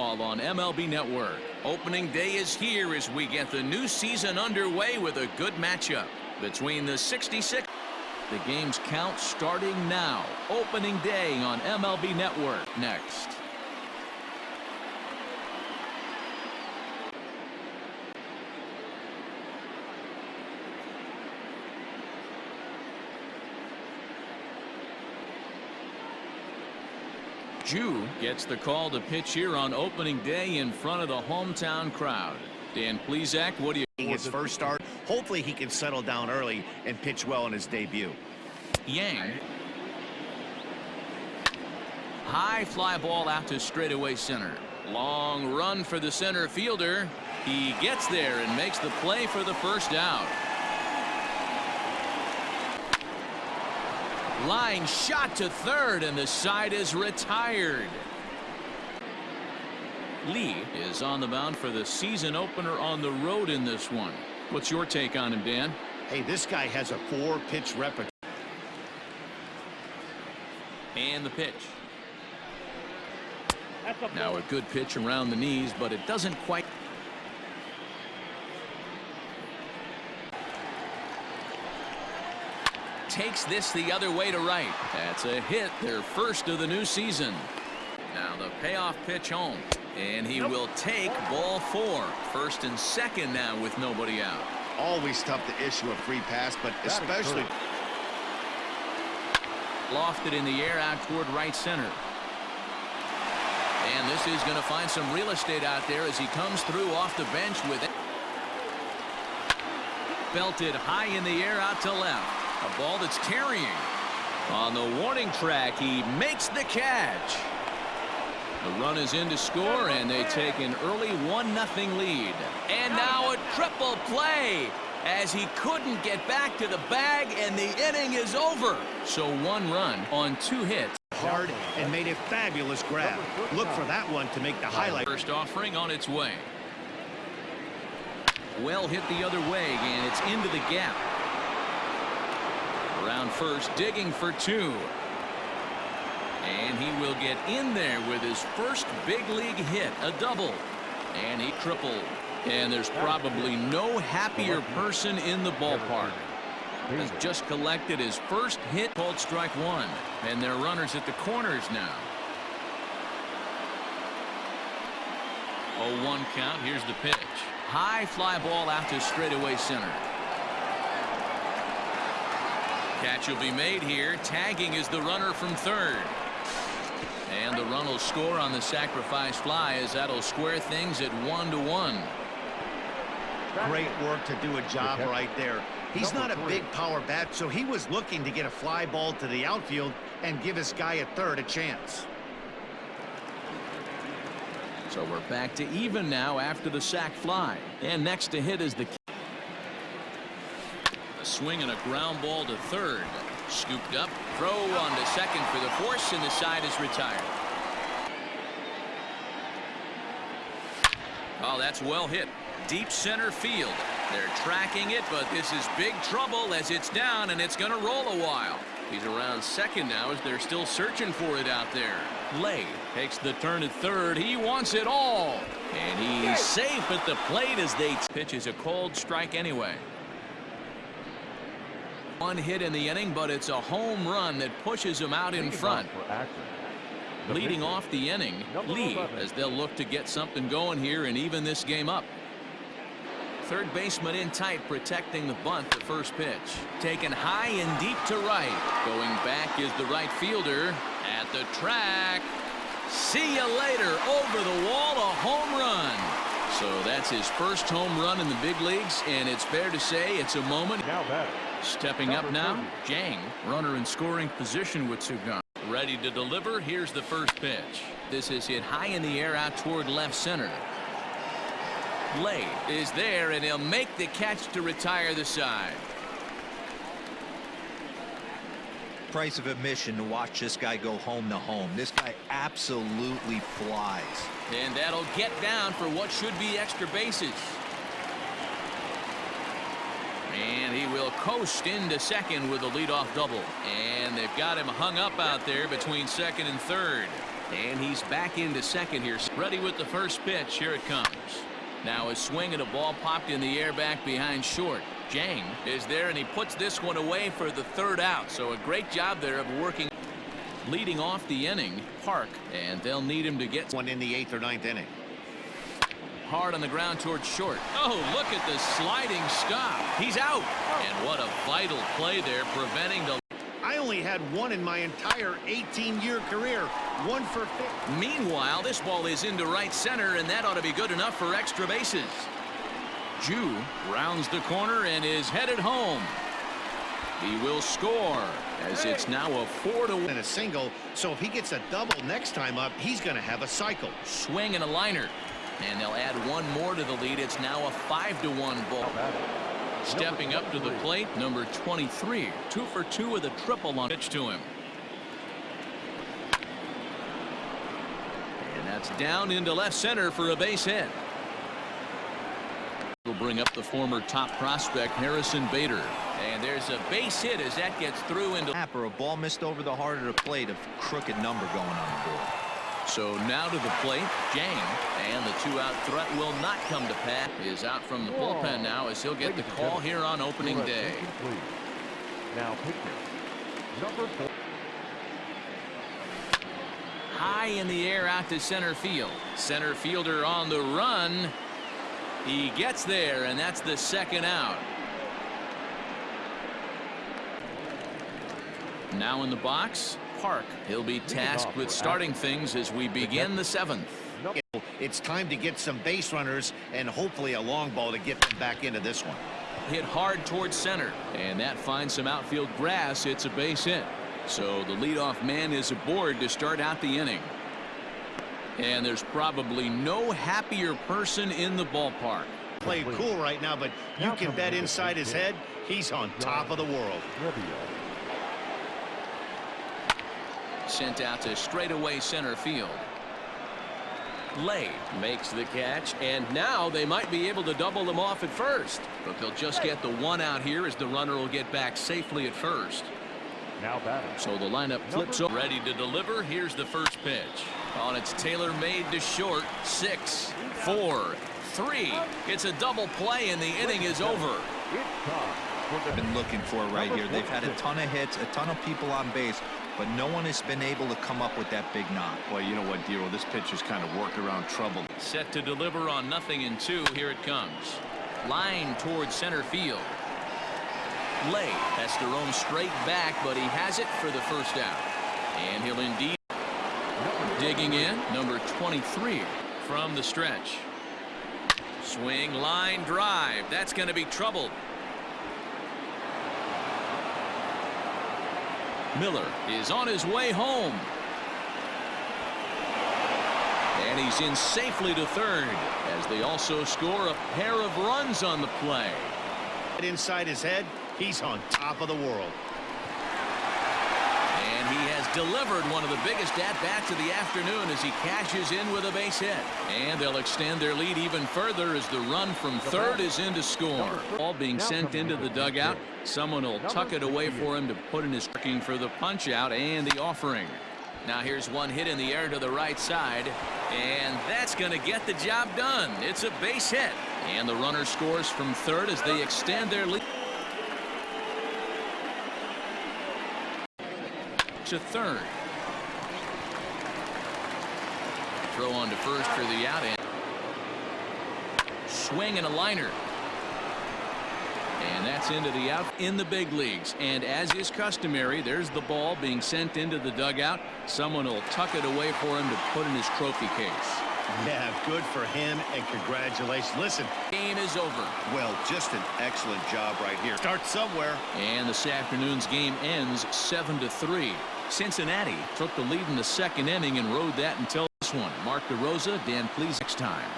On MLB Network. Opening day is here as we get the new season underway with a good matchup between the 66. The game's count starting now. Opening day on MLB Network next. Jew gets the call to pitch here on opening day in front of the hometown crowd. Dan Plesac, what do you... His first start. Hopefully he can settle down early and pitch well in his debut. Yang. High fly ball out to straightaway center. Long run for the center fielder. He gets there and makes the play for the first out. Line shot to third, and the side is retired. Lee is on the mound for the season opener on the road in this one. What's your take on him, Dan? Hey, this guy has a four-pitch repertoire. And the pitch. Now a good pitch around the knees, but it doesn't quite. Takes this the other way to right. That's a hit, their first of the new season. Now the payoff pitch home. And he will take ball four. First and second now with nobody out. Always tough to issue a free pass, but especially... Lofted in the air out toward right center. And this is going to find some real estate out there as he comes through off the bench with it. Belted high in the air out to left. A ball that's carrying. On the warning track, he makes the catch. The run is in to score, and they take an early 1-0 lead. And now a triple play as he couldn't get back to the bag, and the inning is over. So one run on two hits. Hard and made a fabulous grab. Look for that one to make the highlight. First offering on its way. Well hit the other way, and it's into the gap. Around first, digging for two. And he will get in there with his first big league hit, a double. And he tripled. And there's probably no happier person in the ballpark. Has just collected his first hit called strike one. And they're runners at the corners now. 0-1 count. Here's the pitch. High fly ball out to straightaway center. Catch will be made here. Tagging is the runner from third. And the run will score on the sacrifice fly as that'll square things at one to one. Great work to do a job right there. He's not a big power bat, so he was looking to get a fly ball to the outfield and give his guy at third a chance. So we're back to even now after the sac fly. And next to hit is the a swing and a ground ball to third. Scooped up, throw on to second for the force, and the side is retired. Oh, that's well hit. Deep center field. They're tracking it, but this is big trouble as it's down, and it's going to roll a while. He's around second now as they're still searching for it out there. Lay takes the turn at third. He wants it all. And he's safe at the plate as they pitch is a cold strike anyway. One hit in the inning, but it's a home run that pushes him out in front. Leading off the inning, Lee, as they'll look to get something going here and even this game up. Third baseman in tight, protecting the bunt, the first pitch. Taken high and deep to right. Going back is the right fielder at the track. See you later. Over the wall, a home run. So that's his first home run in the big leagues, and it's fair to say it's a moment. Now batter. Stepping up now, Jang, runner in scoring position with Sugan. Ready to deliver. Here's the first pitch. This is hit high in the air out toward left center. Lay is there, and he'll make the catch to retire the side. Price of admission to watch this guy go home to home. This guy absolutely flies. And that'll get down for what should be extra bases. And he will coast into second with a leadoff double. And they've got him hung up out there between second and third. And he's back into second here. Ready with the first pitch. Here it comes. Now a swing and a ball popped in the air back behind short. Jang is there and he puts this one away for the third out. So a great job there of working leading off the inning Park and they'll need him to get One in the eighth or ninth inning. Hard on the ground towards short. Oh look at the sliding stop. He's out and what a vital play there preventing the I only had one in my entire 18-year career. One for fifth. Meanwhile, this ball is into right center, and that ought to be good enough for extra bases. Jew rounds the corner and is headed home. He will score as it's now a four to one And a single, so if he gets a double next time up, he's going to have a cycle. swing and a liner. And they'll add one more to the lead. It's now a five to one ball. Stepping up to the plate, number 23. Two for two with a triple on pitch to him. And that's down into left center for a base hit. Will bring up the former top prospect Harrison Bader. And there's a base hit as that gets through into Tap or a ball missed over the heart of the plate, a crooked number going on the board. So now to the plate, Jang, and the two-out threat will not come to pass. Is out from the bullpen now as he'll get the call here on opening day. Now pitching. Number four. High in the air out to center field. Center fielder on the run. He gets there, and that's the second out. Now in the box, Park. He'll be tasked with starting things as we begin the seventh. It's time to get some base runners and hopefully a long ball to get them back into this one. hit hard towards center and that finds some outfield grass it's a base hit so the leadoff man is aboard to start out the inning and there's probably no happier person in the ballpark Played cool right now, but you can bet inside his head, he's on top of the world. Revio. sent out to straightaway center field Lay makes the catch and now they might be able to double them off at first but they'll just get the one out here as the runner will get back safely at first Now batting. So the lineup flips over. Ready to deliver. Here's the first pitch. On it's Taylor made to short. Six, four, three. It's a double play and the inning is over. It's time for the Been looking for right here. They've had a ton of hits, a ton of people on base, but no one has been able to come up with that big knock. Well, you know what, Dero, this pitcher's kind of worked around trouble. Set to deliver on nothing in two. Here it comes. Line towards center field. Lay has to roam straight back, but he has it for the first out. And he'll indeed digging in number 23 from the stretch. Swing line drive. That's going to be trouble. Miller is on his way home. And he's in safely to third as they also score a pair of runs on the play. Inside his head, he's on top of the world. And he has delivered one of the biggest at-bats of the afternoon as he cashes in with a base hit. And they'll extend their lead even further as the run from third is in to score. Ball being sent into the dugout. Someone will tuck it away for him to put in his looking for the punch out and the offering. Now here's one hit in the air to the right side. And that's going to get the job done. It's a base hit. And the runner scores from third as they extend their lead. To third. Throw on to first for the out end. Swing and a liner. And that's into the out in the big leagues. And as is customary, there's the ball being sent into the dugout. Someone will tuck it away for him to put in his trophy case. Yeah, good for him, and congratulations. Listen, Game is over. well, just an excellent job right here. Start somewhere. And this afternoon's game ends 7 to 3. Cincinnati took the lead in the second inning and rode that until this one. Mark DeRosa, Dan Plesac next time.